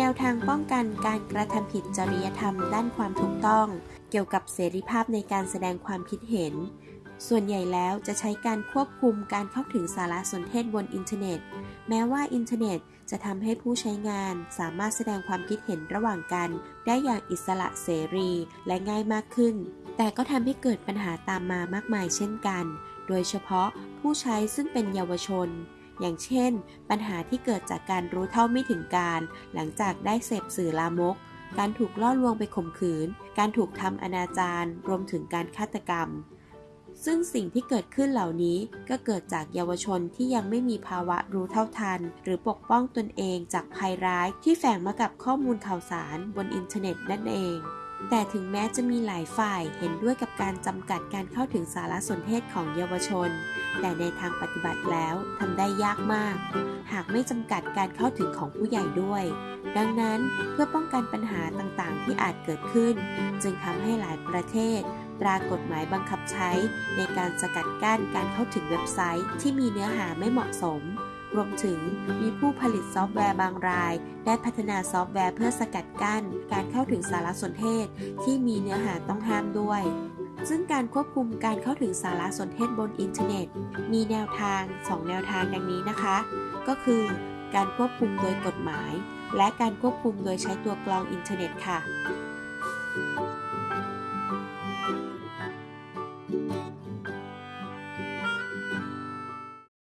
แนวทางป้องกันการกระทำผิดจริยธรรมด้านความถูกต้อง เกี่ยวกับเสรีภาพในการแสดงความคิดเห็น ส่วนใหญ่แล้วจะใช้การควบคุมการเข้าถึงสารสนเทศบนอินเทอร์เน็ต แม้ว่าอินเทอร์เน็ตจะทำให้ผู้ใช้งานสามารถแสดงความคิดเห็นระหว่างกัน ได้อย่างอิสระเสรีและง่ายมากขึ้น แต่ก็ทำให้เกิดปัญหาตามมามากมายเช่นกัน โดยเฉพาะผู้ใช้ซึ่งเป็นเยาวชน อย่างเช่น ปัญหาที่เกิดจากการรู้เท่าไม่ถึงการ หลังจากได้เสพสื่อลามก การถูกล่อลวงไปข่มขืน การถูกทำอนาจารรวมถึงการฆาตกรรม ซึ่งสิ่งที่เกิดขึ้นเหล่านี้ก็เกิดจากเยาวชนที่ยังไม่มีภาวะรู้เท่าทัน หรือปกป้องตนเองจากภัยร้ายที่แฝงมากับข้อมูลข่าวสารบนอินเทอร์เน็ตนั่นเอง แต่ถึงแม้จะมีหลายฝ่ายเห็นด้วยกับการจำกัดการเข้าถึงสารสนเทศของเยาวชน แต่ในทางปฏิบัติแล้วทำได้ยากมาก หากไม่จำกัดการเข้าถึงของผู้ใหญ่ด้วย ดังนั้นเพื่อป้องกันปัญหาต่างๆ ที่อาจเกิดขึ้น จึงทำให้หลายประเทศตรากฎหมายบังคับใช้ในการสกัดกั้นการเข้าถึงเว็บไซต์ที่มีเนื้อหาไม่เหมาะสม รวมถึงมีผู้ผลิตซอฟต์แวร์บางราย ได้พัฒนาซอฟต์แวร์เพื่อสกัดกั้น การเข้าถึงสารสนเทศ ที่มีเนื้อหาต้องห้ามด้วย ซึ่งการควบคุมการเข้าถึงสารสนเทศบนอินเทอร์เน็ต มีแนวทาง 2 แนวทางดังนี้นะคะ ก็คือการควบคุมโดยกฎหมาย และการควบคุมโดยใช้ตัวกรองอินเทอร์เน็ตค่ะ